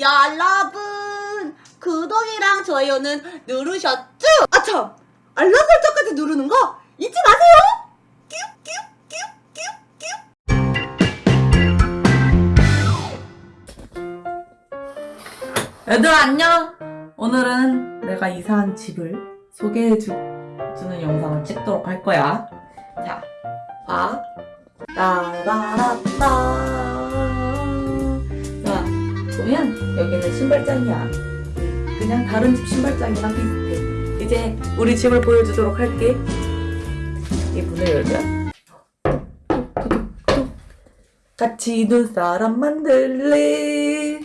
여러분 구독이랑 좋아요는 누르셨죠? 아참 알람 설정까지 누르는 거 잊지 마세요. 얘들아 안녕! 오늘은 내가 이사한 집을 소개해주는 영상을 찍도록 할 거야. 자, 봐. 따라라따. 자, 보면 여기는 신발장이야. 그냥 다른 집 신발장이랑 비슷해. 이제 우리 집을 보여주도록 할게. 이 문을 열면 같이 눈사람 만들래.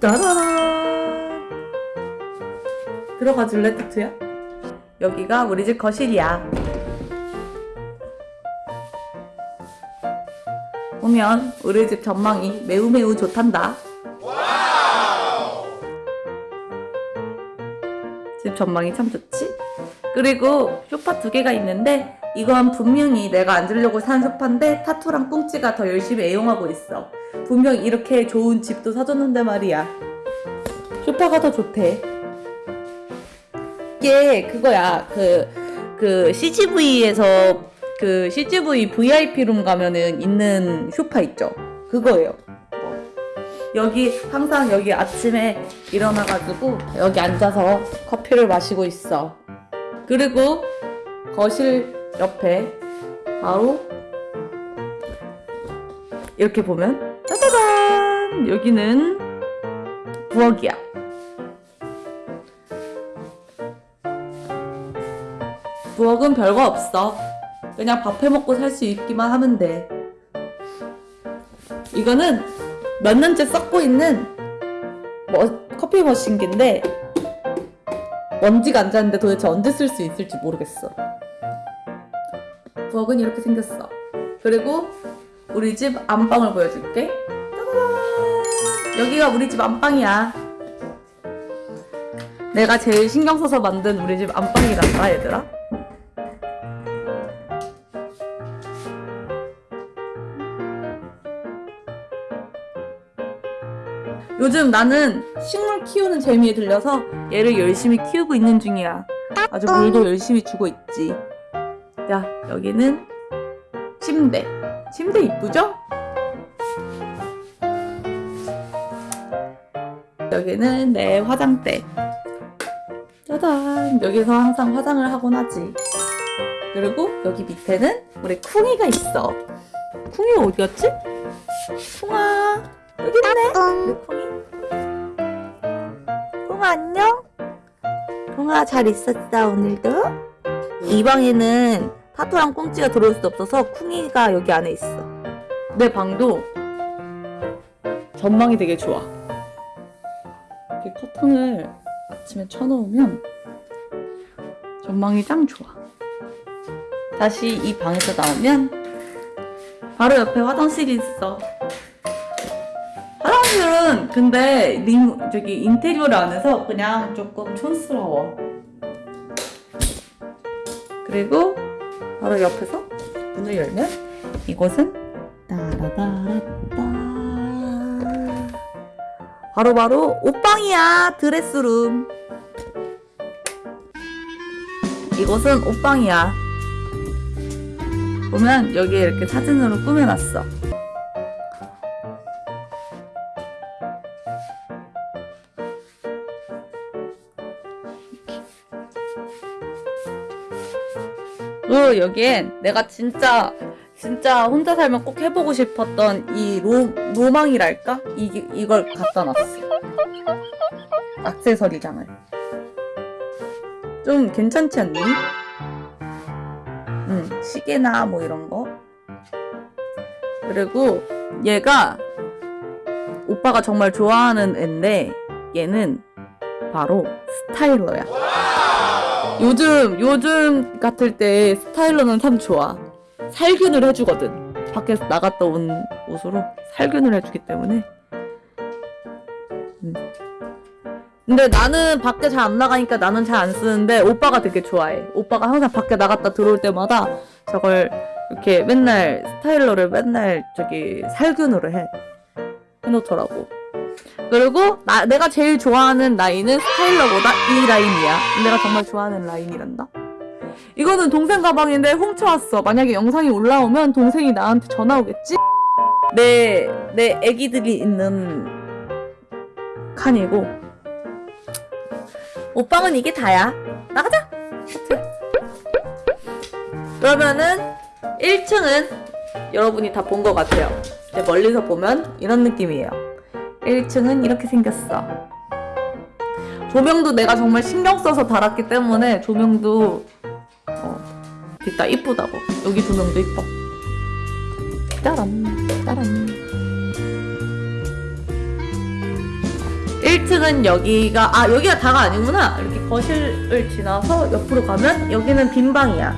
짜라란 들어가 줄래 타투야? 여기가 우리 집 거실이야 보면 우리 집 전망이 매우 매우 좋단다. 집 전망이 참 좋지? 그리고 소파 두 개가 있는데 이건 분명히 내가 앉으려고 산 소파인데 타투랑 꽁치가 더 열심히 애용하고 있어. 분명 이렇게 좋은 집도 사줬는데 말이야. 소파가 더 좋대. 이게 그거야. 그, 그 CGV에서 그 CGV VIP룸 가면은 있는 소파 있죠? 그거예요. 여기 항상 여기 아침에 일어나가지고 여기 앉아서 커피를 마시고 있어. 그리고 거실 옆에 바로 이렇게 보면 짜자잔! 여기는 부엌이야. 부엌은 별거 없어 그냥 밥 해먹고 살 수 있기만 하면 돼. 이거는 몇 년째 썩고 있는 뭐, 커피 머신기인데 먼지가 안 자는데 도대체 언제 쓸 수 있을지 모르겠어. 부엌은 이렇게 생겼어. 그리고 우리 집 안방을 보여줄게. 여기가 우리 집 안방이야. 내가 제일 신경 써서 만든 우리 집 안방이란다 얘들아 요즘 나는 식물 키우는 재미에 들려서 얘를 열심히 키우고 있는 중이야. 아주 물도 열심히 주고 있지. 자 여기는 침대. 침대 이쁘죠? 여기는 내 화장대. 짜잔. 여기서 항상 화장을 하곤 하지. 그리고 여기 밑에는 우리 쿵이가 있어. 쿵이가 어디 갔지? 쿵아 여기 있네. 우리 쿵이 쿵아 안녕? 쿵아 잘 있었어 오늘도? 이 방에는 타투랑 꽁찌가 들어올 수 없어서 쿵이가 여기 안에 있어. 내 방도 전망이 되게 좋아. 이렇게 커튼을 아침에 쳐놓으면 전망이 짱 좋아. 다시 이 방에서 나오면 바로 옆에 화장실이 있어 화장실은 근데 림, 저기 인테리어를 안 해서 그냥 조금 촌스러워. 그리고 바로 옆에서 문을 열면 이곳은 따라다라따 바로바로 옷방이야 드레스룸. 이곳은 옷방이야. 보면 여기에 이렇게 사진으로 꾸며놨어 그리고 여기엔 내가 진짜 진짜 혼자 살면 꼭 해보고 싶었던 이 로, 로망이랄까? 이, 이걸 갖다 놨어 액세서리장을 좀 괜찮지 않니? 응 시계나 뭐 이런 거 그리고 얘가 오빠가 정말 좋아하는 앤데 얘는 바로 스타일러야 요즘 요즘 같을 때 스타일러는 참 좋아. 살균을 해주거든. 밖에서 나갔다 온 옷으로 살균을 해주기 때문에. 음. 근데 나는 밖에 잘 안 나가니까 나는 잘 안 쓰는데 오빠가 되게 좋아해. 오빠가 항상 밖에 나갔다 들어올 때마다 저걸 이렇게 맨날 스타일러를 맨날 저기 살균으로 해. 해놓더라고. 그리고 나, 내가 제일 좋아하는 라인은 스타일러보다 이 라인이야. 내가 정말 좋아하는 라인이란다. 이거는 동생 가방인데 훔쳐왔어. 만약에 영상이 올라오면 동생이 나한테 전화 오겠지? 내, 내 애기들이 있는 칸이고. 오빠는 이게 다야. 나가자! 그러면은 1층은 여러분이 다 본 것 같아요. 멀리서 보면 이런 느낌이에요. 1층은 이렇게 생겼어. 조명도 내가 정말 신경 써서 달았기 때문에 조명도 어, 있다 이쁘다고. 여기 조명도 이뻐. 짜란 짜란. 1층은 여기가 아 여기가 다가 아니구나. 이렇게 거실을 지나서 옆으로 가면 여기는 빈 방이야.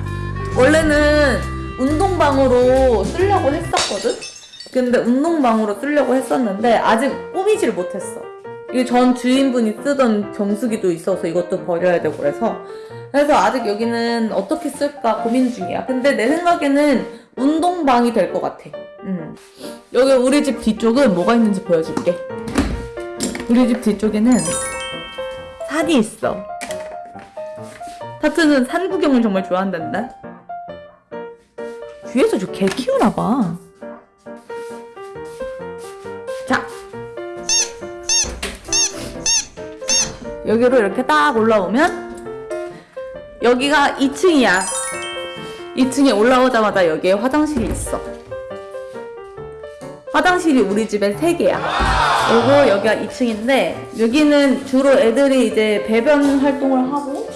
원래는 운동방으로 쓰려고 했었거든. 근데 운동방으로 쓰려고 했었는데 아직 꾸미질 못했어. 이게 전 주인분이 쓰던 정수기도 있어서 이것도 버려야 되고 그래서 그래서 아직 여기는 어떻게 쓸까 고민 중이야. 근데 내 생각에는 운동방이 될 것 같아. 음. 여기 우리 집 뒤쪽은 뭐가 있는지 보여줄게. 우리 집 뒤쪽에는 산이 있어. 타투는 산 구경을 정말 좋아한단다. 뒤에서 저 개 키우나 봐. 여기로 이렇게 딱 올라오면 여기가 2층이야. 2층에 올라오자마자 여기에 화장실이 있어. 화장실이 우리 집에 3개야. 그리고 여기가 2층인데 여기는 주로 애들이 이제 배변 활동을 하고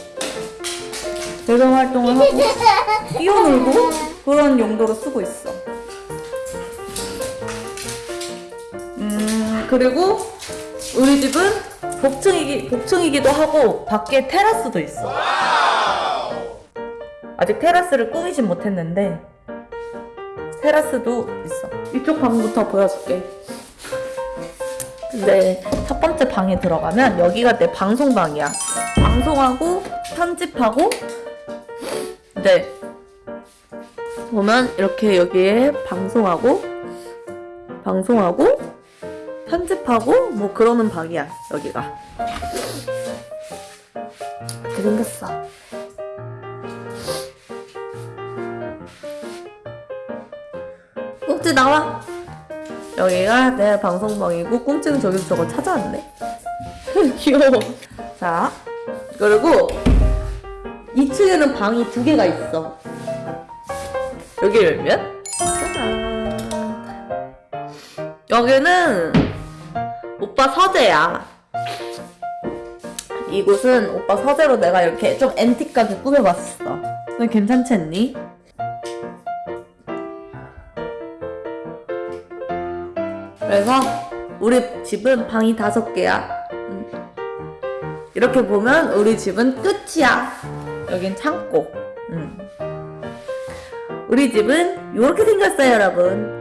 배변 활동을 하고 뛰어놀고 그런 용도로 쓰고 있어. 음, 그리고 우리 집은 복층이기, 복층이기도 하고 밖에 테라스도 있어. 아직 테라스를 꾸미진 못했는데 테라스도 있어. 이쪽 방부터 보여줄게. 근데 첫 번째 방에 들어가면 여기가 내 방송방이야. 방송하고 편집하고 네. 보면 이렇게 여기에 방송하고 방송하고 편집하고 뭐 그러는 방이야 여기가. 이렇게 생겼어? 꽁치 나와. 여기가 내 방송방이고 꽁치는 저기서 저걸 찾아왔네. 귀여워. 자 그리고 2층에는 방이 두 개가 있어. 여기를 열면? 짜잔 여기는 오빠 서재야 이곳은 오빠 서재로 내가 이렇게 좀 앤틱하게 꾸며봤어 너 괜찮지 않니? 그래서 우리 집은 방이 다섯 개야 음. 이렇게 보면 우리 집은 끝이야 여긴 창고 음. 우리 집은 이렇게 생겼어요 여러분 끝